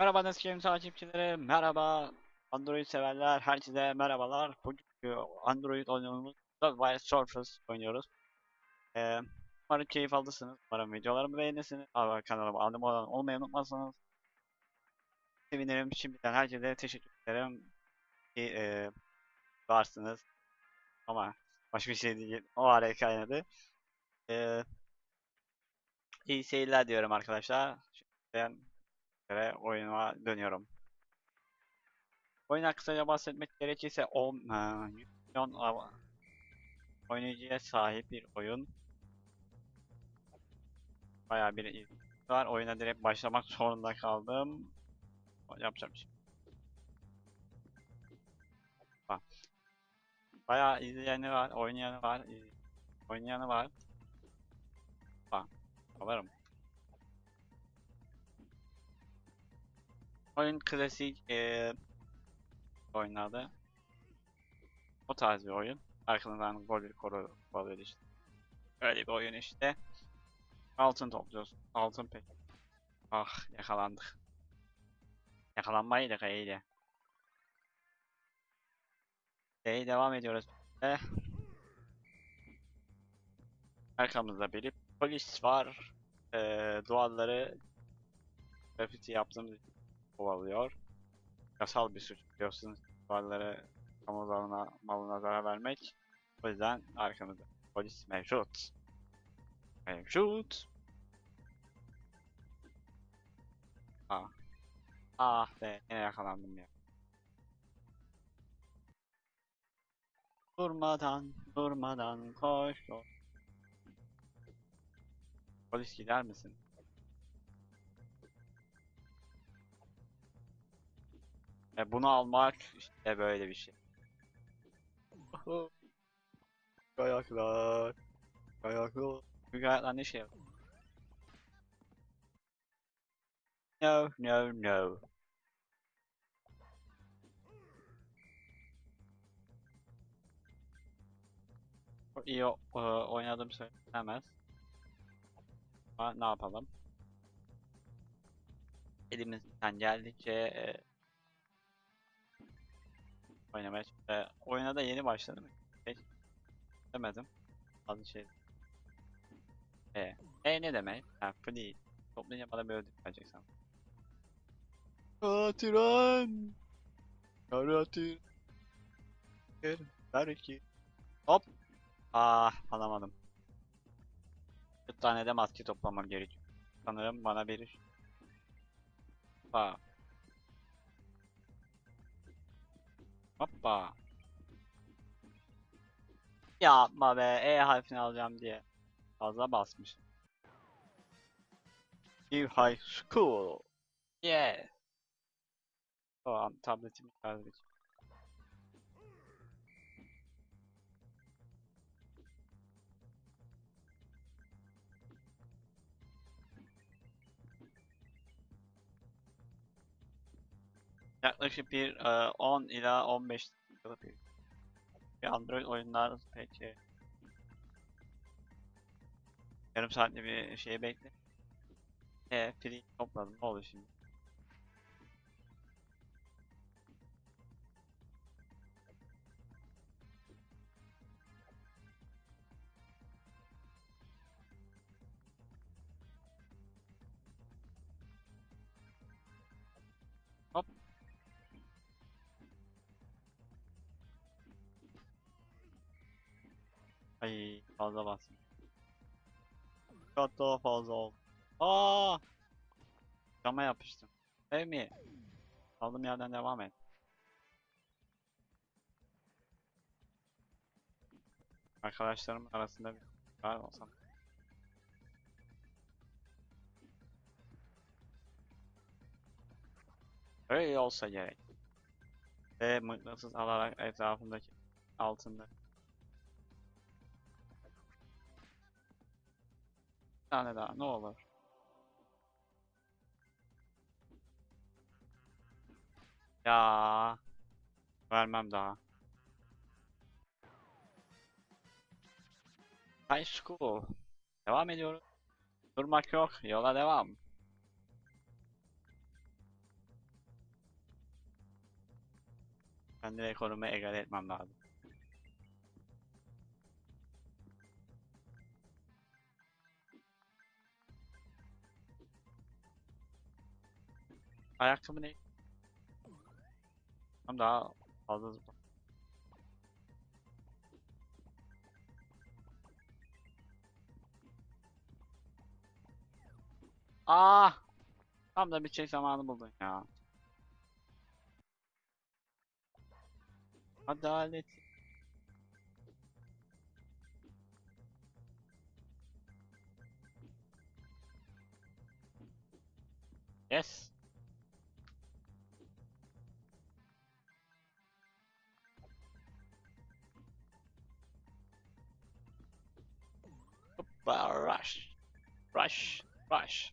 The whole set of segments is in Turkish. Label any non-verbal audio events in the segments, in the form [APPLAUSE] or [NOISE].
Merhaba Neskim takipçileri, merhaba Android severler, herkese merhabalar. Bugünkü Android oyunumuz Wild Surface oynuyoruz. Ee, umarım keyif aldısınız, umarım videolarımı beğenirsiniz. Abi kanalıma abone olmayı unutmazsanız sevinirim. Şimdiden herkese teşekkür ederim ki e, varsınız. Ama başka bir şey değil, o araya kaynadı. Ee, iyi seyirler diyorum arkadaşlar. Şimdiden üzere oyuna dönüyorum. Oyuna kısaca bahsetmek gerekirse 10 e, 100 milyon oynayıcıya sahip bir oyun. Bayağı bir ilgi var. Oyuna direkt başlamak zorunda kaldım. Yapacağım şey. Bayağı izleyeni var, oynayanı var, iz- oynayanı var. Bak, alırım. Oyun klasik eee oynadı. O tarz bir oyun. Arkanızdan gol bir koru kovalıyor işte. Öyle bir oyun işte. Altın topluyorsun. Altın pek. Ah yakalandık. Yakalanmaydık iyiydi. İyi devam ediyoruz. Eh. Arkamızda bir polis var. Eee duvarları grafiti yaptığımız için kovalıyor. Yasal bir suç biliyorsunuz. Duvarları kamu malına, malına zarar vermek. O yüzden arkamızda polis mevcut. Mevcut. Ah. Ah be yine yakalandım ya. Durmadan, durmadan koş. Polis gider misin? E bunu almak işte böyle bir şey. [LAUGHS] Kayaklar. Kayaklar. Bu kayaklar ne şey? No, no, no. İyi oynadım söylenemez. Ama ne yapalım? Elimizden geldikçe e, oynamaya e, oyuna da yeni başladım. Şey, demedim. Bazı şey. E, e ne demek? Ha, free. Toplayınca bana böyle ödül vereceksin. Katiren. Karatir. Belki. Hop. Ah alamadım. Bir tane de maske toplamam gerekiyor. Sanırım bana bir Hoppa. Hoppa. Yapma be. E harfini alacağım diye. Fazla basmış. New High School. Yeah. Tamam tabletimi şarj Yaklaşık bir e, 10 ila 15 dakikalık bir, bir Android oyunlar peki. Yarım saatte bir şey bekle. E, free topladım ne oldu şimdi? Ay fazla bastım. Çok daha fazla oldu. Aa! Cama yapıştım. Ev mi? Kaldığım yerden devam et. Arkadaşlarım arasında bir var olsam. Öyle olsa gerek. Ve mıknatıs alarak etrafındaki altında. Bir tane daha ne olur. Ya vermem daha. High school. Devam ediyoruz. Durmak yok. Yola devam. Kendimi korumaya egal etmem lazım. Ayakkabı ne? Tam daha fazla zıpla. Ah! Tam da bir şey zamanı buldun ya. Adalet. Yes. Rush. Rush. Rush.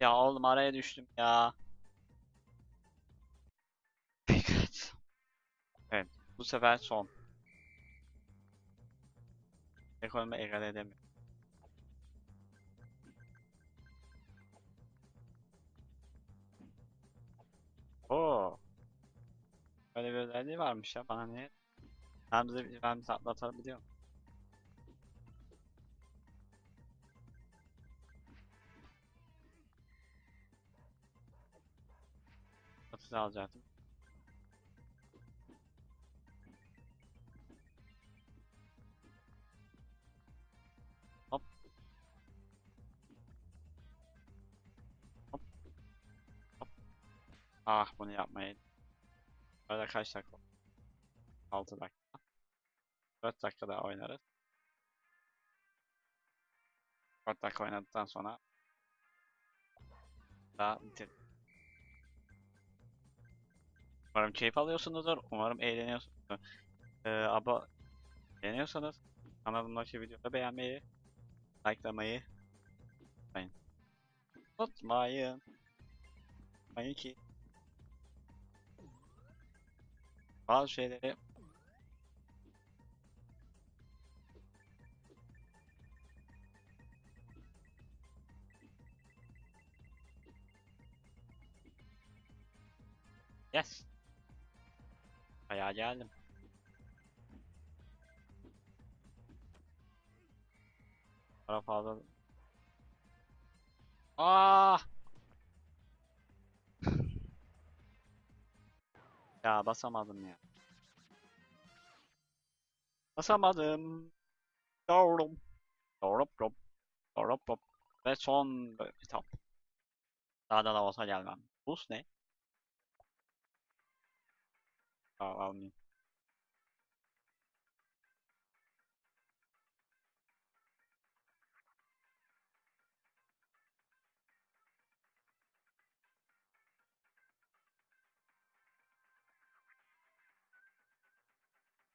Ya oğlum araya düştüm ya. [LAUGHS] Dikkat. Evet, bu sefer son. Ekonomi egale edemiyorum. Oo. Böyle bir özelliği varmış ya bana ne? Ben bize ben bize atlatabiliyorum. Atı alacaktım. Hop. Hop. Hop. Ah bunu yapmayın. Öyle kaç dakika? 6 dakika. 4 dakika daha oynarız. 4 dakika oynadıktan sonra daha bitir. Umarım keyif alıyorsunuzdur. Umarım eğleniyorsunuzdur. Ee, aba beğeniyorsanız kanalımdaki videoda beğenmeyi, likelamayı unutmayın. Unutmayın. Unutmayın ki bazı şeyleri Yes. Bayağı geldim. Para fazla. Aa! [LAUGHS] Ya basamadım ya. Basamadım. Doğru. Doğru. Doğru. Doğru. Doğru. Ve son etap. Daha da da olsa gelmem. Bus ne? Al, almayayım.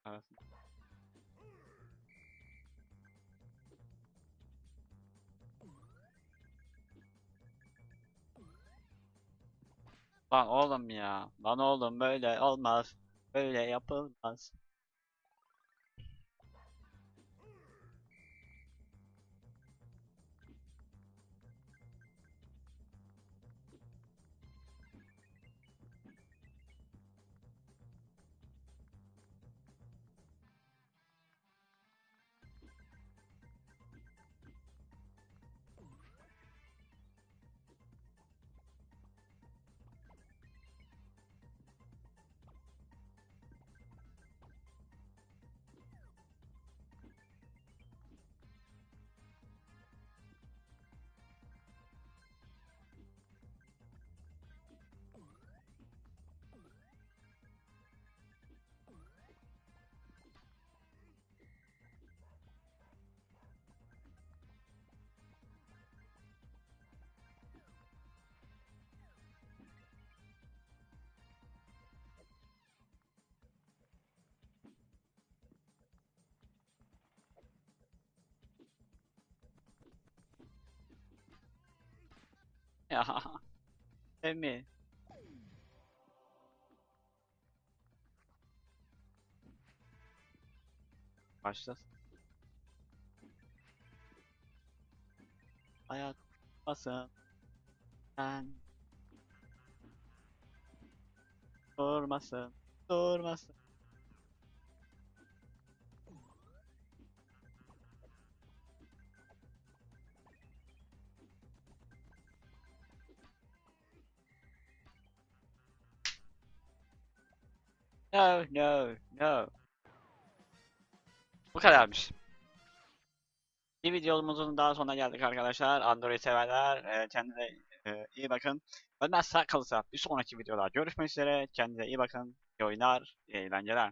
Arasın. Lan oğlum ya. Lan oğlum böyle olmaz. Böyle yapılmaz. Ya. [LAUGHS] Emi. Başlasın. Ayak basın. Ben. Durmasın. Durmasın. No, no, no. Bu kadarmış. Bir videomuzun daha sonuna geldik arkadaşlar. Android severler. E, kendinize e, iyi bakın. Ölmezse kalırsa bir sonraki videoda görüşmek üzere. Kendinize iyi bakın. İyi oyunlar, iyi eğlenceler.